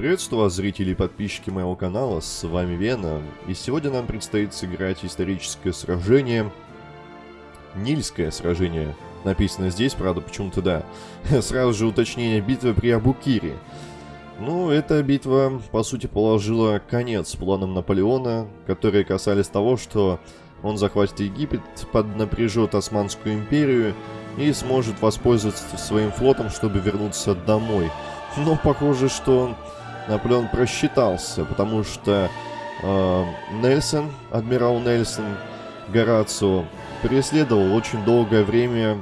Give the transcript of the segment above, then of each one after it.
Приветствую вас, зрители и подписчики моего канала, с вами Вена, и сегодня нам предстоит сыграть историческое сражение, Нильское сражение, написано здесь, правда, почему-то да, сразу же уточнение битвы при Абукире. Ну, эта битва, по сути, положила конец планам Наполеона, которые касались того, что он захватит Египет, поднапряжет Османскую империю и сможет воспользоваться своим флотом, чтобы вернуться домой. Но похоже, что Наполеон просчитался, потому что э, Нельсон, адмирал Нельсон, Горацио, преследовал очень долгое время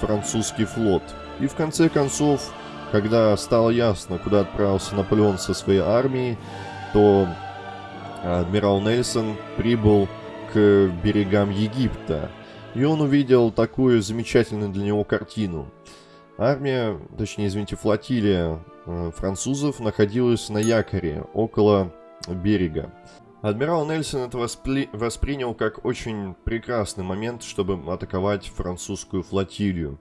французский флот. И в конце концов, когда стало ясно, куда отправился Наполеон со своей армией, то адмирал Нельсон прибыл к берегам Египта. И он увидел такую замечательную для него картину. Армия, точнее, извините, флотилия Э, французов находилась на якоре около берега. Адмирал Нельсон это воспли... воспринял как очень прекрасный момент, чтобы атаковать французскую флотилию.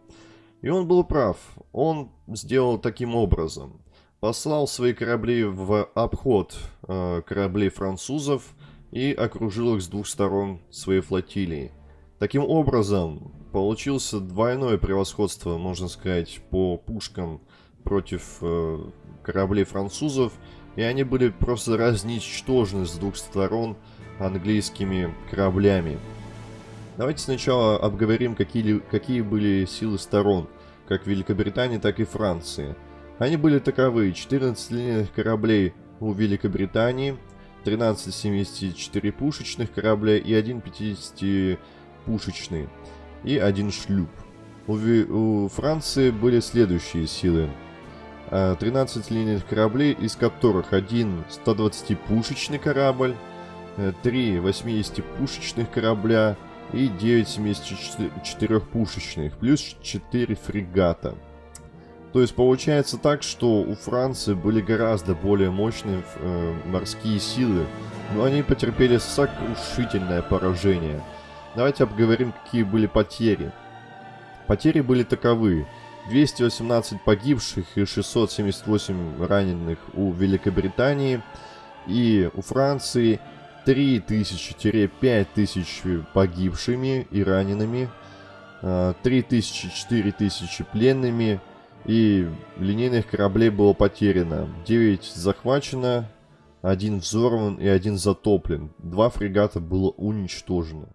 И он был прав. Он сделал таким образом. Послал свои корабли в обход э, кораблей французов и окружил их с двух сторон своей флотилии. Таким образом, получился двойное превосходство, можно сказать, по пушкам против э, кораблей французов, и они были просто разничтожены с двух сторон английскими кораблями. Давайте сначала обговорим, какие, какие были силы сторон, как Великобритании, так и Франции. Они были таковы. 14 линейных кораблей у Великобритании, 13 74 пушечных корабля и 1 50 пушечный, и один шлюп. У, у Франции были следующие силы. 13 э, линейных кораблей, из которых один 120-пушечный корабль, 3 э, 80-пушечных корабля и 9 74-пушечных, плюс 4 фрегата. То есть получается так, что у Франции были гораздо более мощные э, морские силы, но они потерпели сокрушительное поражение. Давайте обговорим, какие были потери. Потери были таковы. 218 погибших и 678 раненых у Великобритании. И у Франции 3000-5000 погибшими и ранеными. 3000-4000 а, пленными. И линейных кораблей было потеряно. 9 захвачено, один взорван и один затоплен. Два фрегата было уничтожено.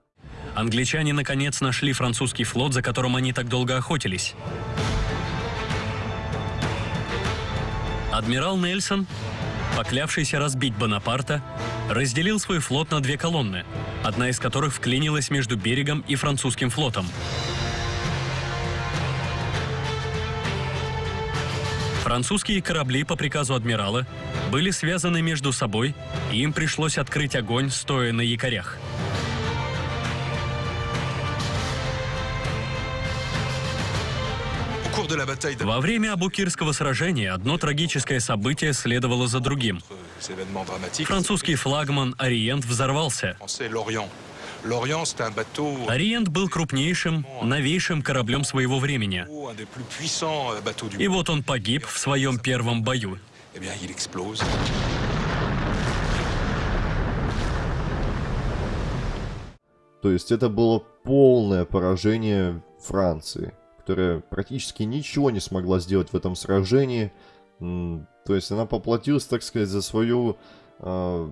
Англичане наконец нашли французский флот, за которым они так долго охотились. Адмирал Нельсон, поклявшийся разбить Бонапарта, разделил свой флот на две колонны, одна из которых вклинилась между берегом и французским флотом. Французские корабли по приказу адмирала были связаны между собой, и им пришлось открыть огонь, стоя на якорях. Во время Абукирского сражения одно трагическое событие следовало за другим. Французский флагман «Ориент» взорвался. Ориент был крупнейшим, новейшим кораблем своего времени. И вот он погиб в своем первом бою. То есть это было полное поражение Франции которая практически ничего не смогла сделать в этом сражении. То есть она поплатилась, так сказать, за свою э,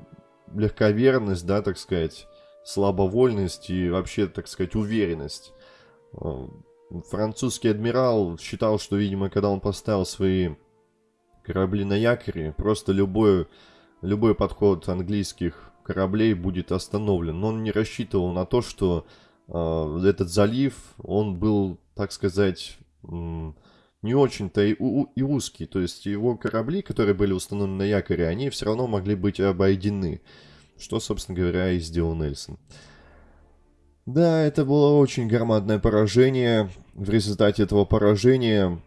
легковерность, да, так сказать, слабовольность и вообще, так сказать, уверенность. А, французский адмирал считал, что, видимо, когда он поставил свои корабли на якоре, просто любой, любой подход английских кораблей будет остановлен. Но он не рассчитывал на то, что этот залив, он был так сказать, не очень-то и, и узкий. То есть его корабли, которые были установлены на якоре, они все равно могли быть обойдены. Что, собственно говоря, и сделал Нельсон. Да, это было очень громадное поражение. В результате этого поражения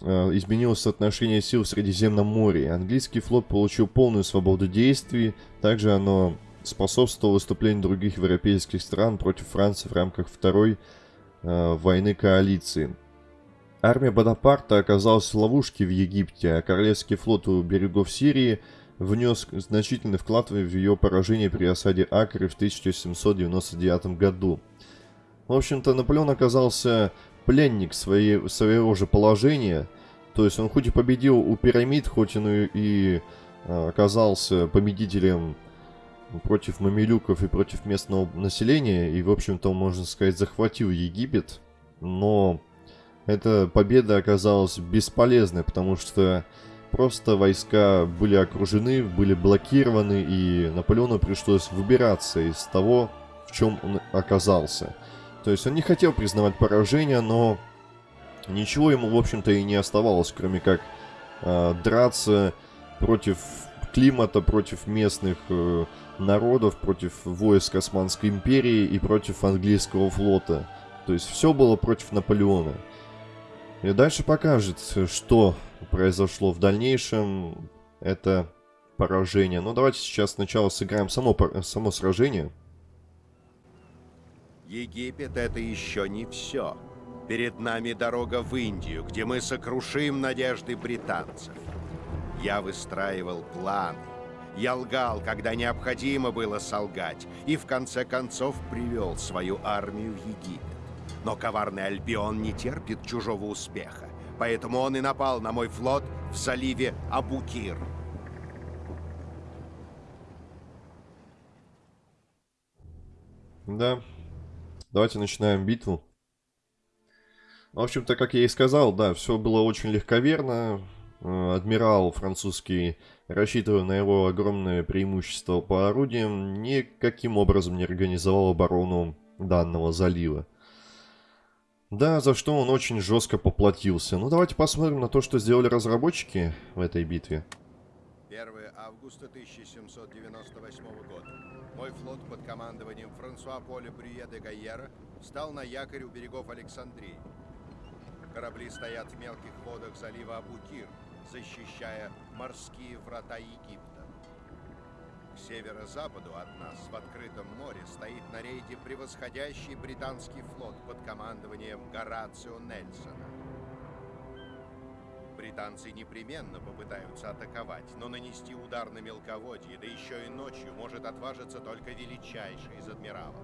э, изменилось соотношение сил в Средиземном море. Английский флот получил полную свободу действий. Также оно способствовало выступлению других европейских стран против Франции в рамках Второй э, войны коалиции. Армия Бонапарта оказалась в ловушке в Египте, а Королевский флот у берегов Сирии внес значительный вклад в ее поражение при осаде Акры в 1799 году. В общем-то, Наполеон оказался пленник своей, своего же положения, то есть он хоть и победил у пирамид, хоть он и, и а, оказался победителем против мамилюков и против местного населения, и, в общем-то, можно сказать, захватил Египет, но эта победа оказалась бесполезной, потому что просто войска были окружены, были блокированы, и Наполеону пришлось выбираться из того, в чем он оказался. То есть он не хотел признавать поражение, но ничего ему, в общем-то, и не оставалось, кроме как э, драться против климата, против местных э, народов, против войск Османской империи и против английского флота. То есть все было против Наполеона. И дальше покажет, что произошло в дальнейшем. Это поражение. Но давайте сейчас сначала сыграем само, само сражение. Египет это еще не все. Перед нами дорога в Индию, где мы сокрушим надежды британцев. Я выстраивал планы. Я лгал, когда необходимо было солгать, и в конце концов привел свою армию в Египет. Но коварный Альбион не терпит чужого успеха, поэтому он и напал на мой флот в заливе Абукир. Да. Давайте начинаем битву. В общем-то, как я и сказал, да, все было очень легковерно. Э, адмирал французский, рассчитывая на его огромное преимущество по орудиям, никаким образом не организовал оборону данного залива. Да, за что он очень жестко поплатился. Ну, давайте посмотрим на то, что сделали разработчики в этой битве. 1 августа 1798 года. Мой флот под командованием Франсуа Поля Брюе де Гайера встал на якорь у берегов Александрии. Корабли стоят в мелких водах залива Абукир, защищая морские врата Египта. К северо-западу от нас, в открытом море, стоит на рейде превосходящий британский флот под командованием Горацио Нельсона. Британцы непременно попытаются атаковать, но нанести удар на мелководье, да еще и ночью, может отважиться только величайший из адмиралов.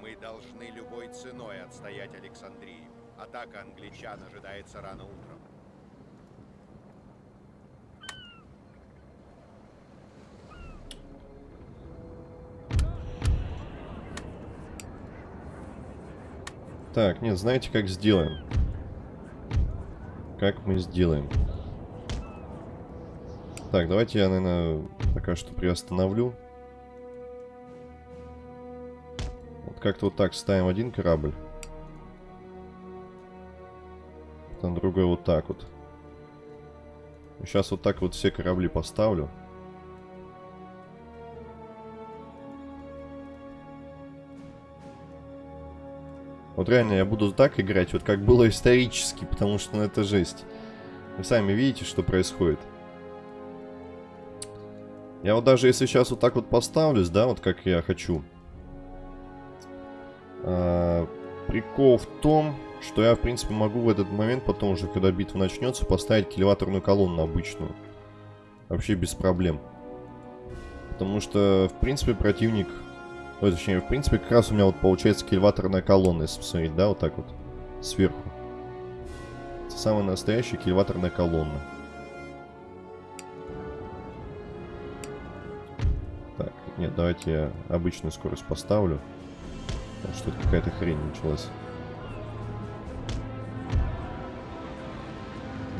Мы должны любой ценой отстоять Александрию. Атака англичан ожидается рано утром. Так, нет, знаете, как сделаем? Как мы сделаем? Так, давайте я, наверное, пока что приостановлю. Вот как-то вот так ставим один корабль. Потом другой вот так вот. Сейчас вот так вот все корабли поставлю. Вот реально я буду так играть, вот как было исторически, потому что ну, это жесть. Вы сами видите, что происходит. Я вот даже если сейчас вот так вот поставлюсь, да, вот как я хочу. А, прикол в том, что я, в принципе, могу в этот момент, потом уже, когда битва начнется, поставить килеваторную колонну обычную. Вообще без проблем. Потому что, в принципе, противник Ой, точнее, в принципе, как раз у меня вот получается кильваторная колонна, если посмотреть, да, вот так вот, сверху. Это самая настоящая кильваторная колонна. Так, нет, давайте я обычную скорость поставлю. Что-то какая-то хрень началась.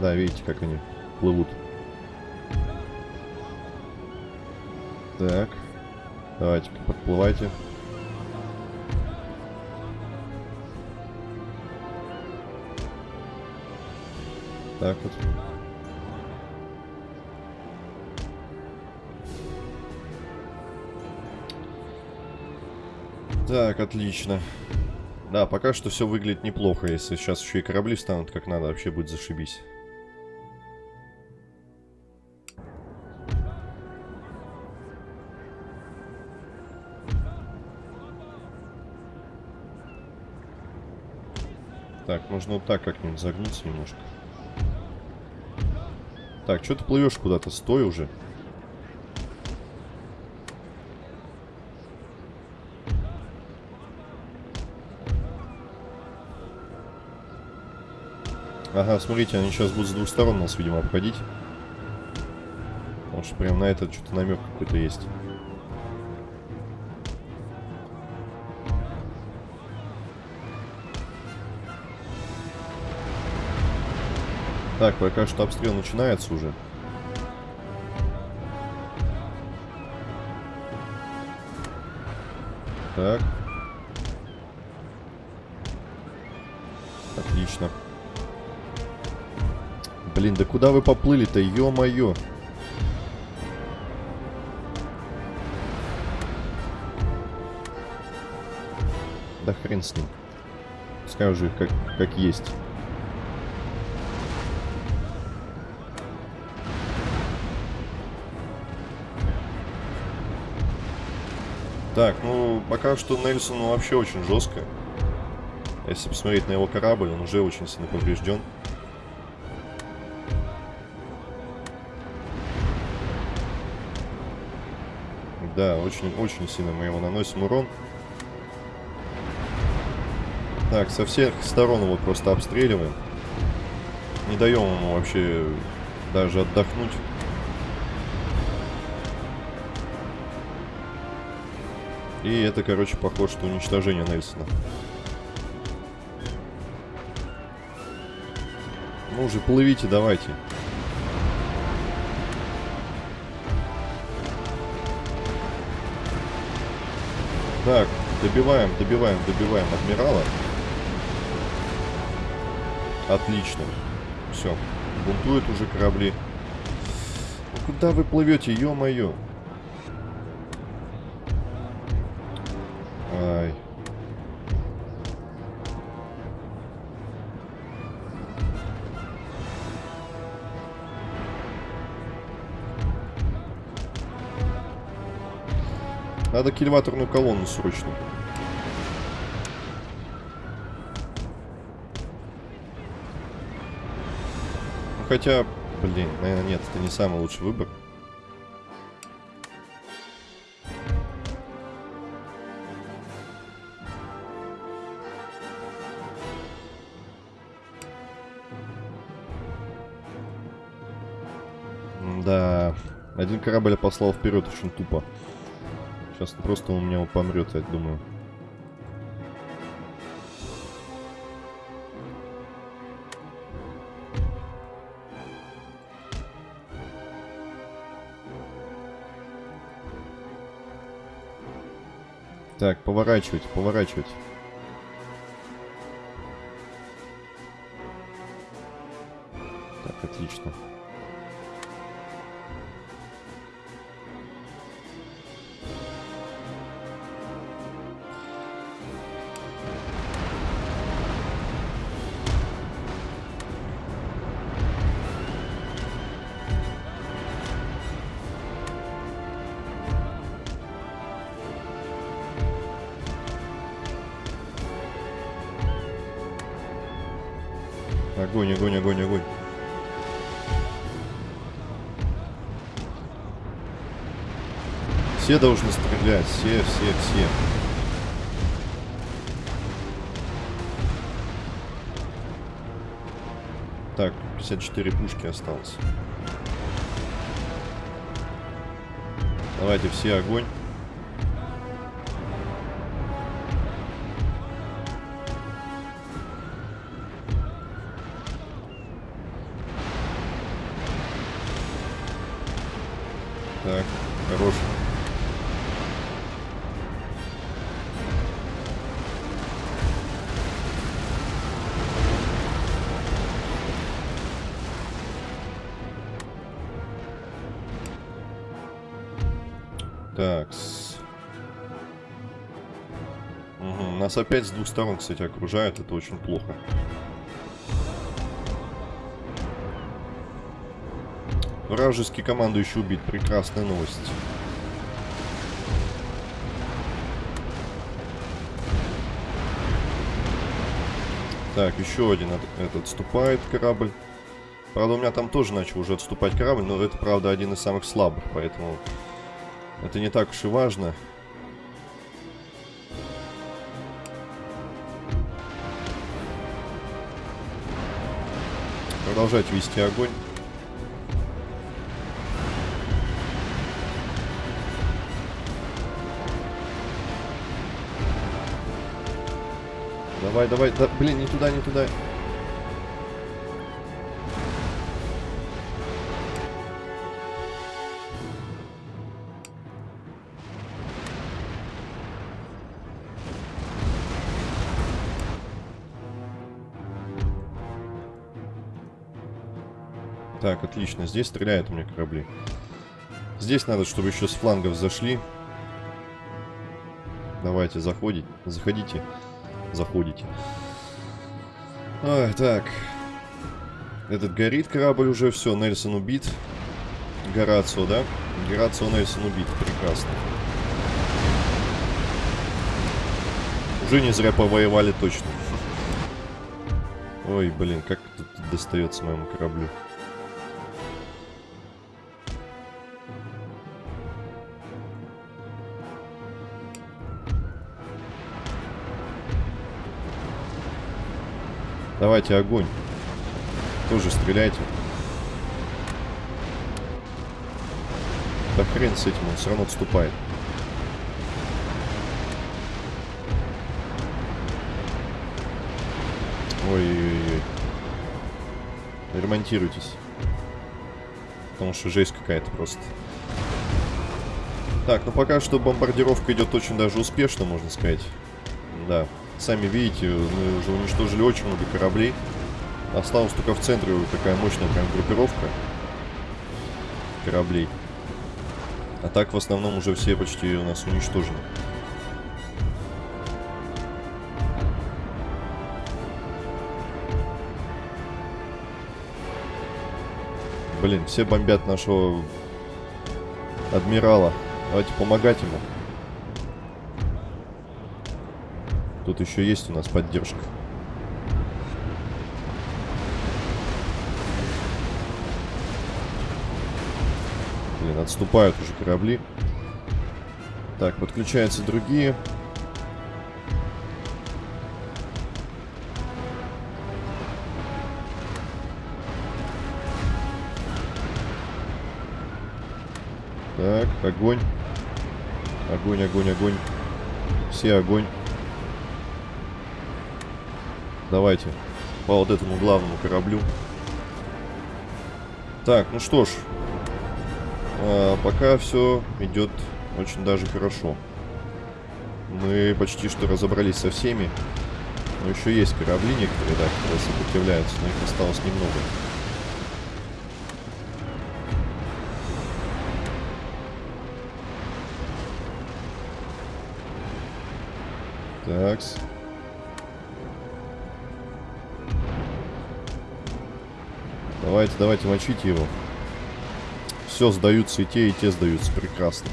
Да, видите, как они плывут. Так. Давайте-ка подплывайте. Так вот. Так, отлично. Да, пока что все выглядит неплохо. Если сейчас еще и корабли встанут как надо, вообще будет зашибись. Нужно вот так как-нибудь загнуться немножко. Так, что ты плывешь куда-то? Стой уже. Ага, смотрите, они сейчас будут с двух сторон нас, видимо, обходить. Потому что прям на это что-то намек какой-то есть. Так, пока что обстрел начинается уже. Так. Отлично. Блин, да куда вы поплыли-то, ё-моё? Да хрен с ним. Пускай уже как, как есть. Так, ну, пока что Нельсон ну, вообще очень жестко. Если посмотреть на его корабль, он уже очень сильно поврежден. Да, очень-очень сильно мы его наносим урон. Так, со всех сторон его просто обстреливаем. Не даем ему вообще даже отдохнуть. И это, короче, похоже, что уничтожение Нельсона. Ну уже плывите, давайте. Так, добиваем, добиваем, добиваем адмирала. Отлично. Все. Бунтуют уже корабли. Ну куда вы плывете, ё-моё? Надо кильваторную колонну срочно. Ну, хотя, блин, наверное, нет, это не самый лучший выбор. Да, один корабль послал вперед очень тупо. Сейчас просто у меня помрет, я думаю. Так, поворачивать, поворачивать. Так, отлично. Огонь, огонь, огонь, огонь. Все должны стрелять, все, все, все. Так, 54 пушки осталось. Давайте все огонь. Нас опять с двух сторон, кстати, окружают. Это очень плохо. Вражеский командующий убит. Прекрасная новость. Так, еще один от, этот отступает корабль. Правда, у меня там тоже начал уже отступать корабль, но это, правда, один из самых слабых, поэтому это не так уж и важно. Продолжать вести огонь. Давай, давай, да, блин, не туда, не туда. Так, отлично. Здесь стреляют у меня корабли. Здесь надо, чтобы еще с флангов зашли. Давайте, заходите. Заходите. Заходите. Ой, так. Этот горит корабль уже. Все, Нельсон убит. Горацио, да? Горацио Нельсон убит. Прекрасно. Уже не зря повоевали точно. Ой, блин, как тут достается моему кораблю. Давайте огонь. Тоже стреляйте. Да хрен с этим, он все равно отступает. Ой-ой-ой. Ремонтируйтесь. Потому что жесть какая-то просто. Так, ну пока что бомбардировка идет очень даже успешно, можно сказать. Да. Сами видите, мы уже уничтожили очень много кораблей. Осталась только в центре такая мощная прям группировка кораблей. А так в основном уже все почти у нас уничтожены. Блин, все бомбят нашего адмирала. Давайте помогать ему. Тут еще есть у нас поддержка. Блин, отступают уже корабли. Так, подключаются другие. Так, огонь. Огонь, огонь, огонь. Все огонь. Давайте по вот этому главному кораблю. Так, ну что ж. А, пока все идет очень даже хорошо. Мы почти что разобрались со всеми. Но еще есть корабли некоторые, да, которые сопротивляются, но их осталось немного. Такс. Давайте, давайте, мочите его. Все, сдаются и те, и те сдаются. Прекрасно.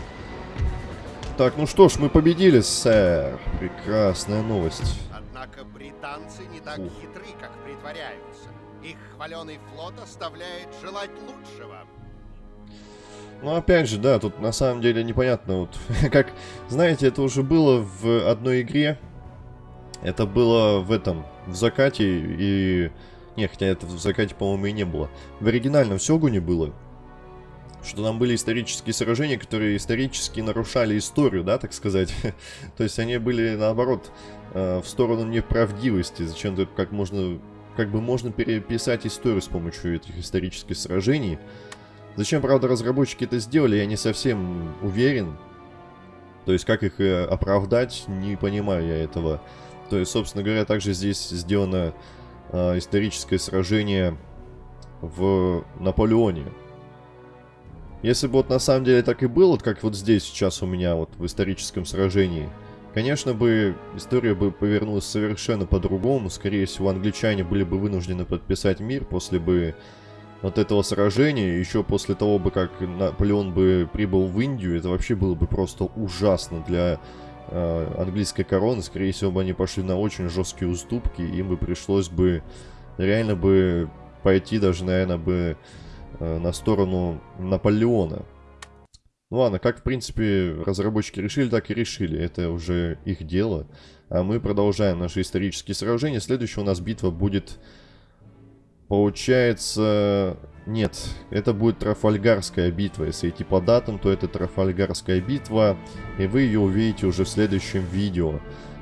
Так, ну что ж, мы победили, сэр. Прекрасная новость. Однако британцы не так Фу. хитры, как притворяются. Их хваленый флот оставляет желать лучшего. Ну, опять же, да, тут на самом деле непонятно, вот, как, знаете, это уже было в одной игре, это было в этом, в закате, и, не, хотя это в закате, по-моему, и не было, в оригинальном Сёгуне было, что там были исторические сражения, которые исторически нарушали историю, да, так сказать, то есть они были, наоборот, э, в сторону неправдивости, зачем-то как можно, как бы можно переписать историю с помощью этих исторических сражений, Зачем, правда, разработчики это сделали, я не совсем уверен. То есть, как их э, оправдать, не понимаю я этого. То есть, собственно говоря, также здесь сделано э, историческое сражение в Наполеоне. Если бы вот на самом деле так и было, как вот здесь сейчас у меня вот в историческом сражении, конечно бы история бы повернулась совершенно по-другому. Скорее всего, англичане были бы вынуждены подписать мир после бы вот этого сражения, еще после того бы, как Наполеон бы прибыл в Индию, это вообще было бы просто ужасно для э, английской короны, скорее всего, бы они пошли на очень жесткие уступки, им бы пришлось бы реально бы пойти даже, наверное, бы э, на сторону Наполеона. Ну ладно, как, в принципе, разработчики решили, так и решили. Это уже их дело. А мы продолжаем наши исторические сражения. Следующая у нас битва будет, получается... Нет, это будет Трафальгарская битва. Если идти по датам, то это Трафальгарская битва. И вы ее увидите уже в следующем видео.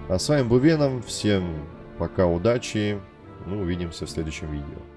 А с вами был Веном. Всем пока, удачи. Мы увидимся в следующем видео.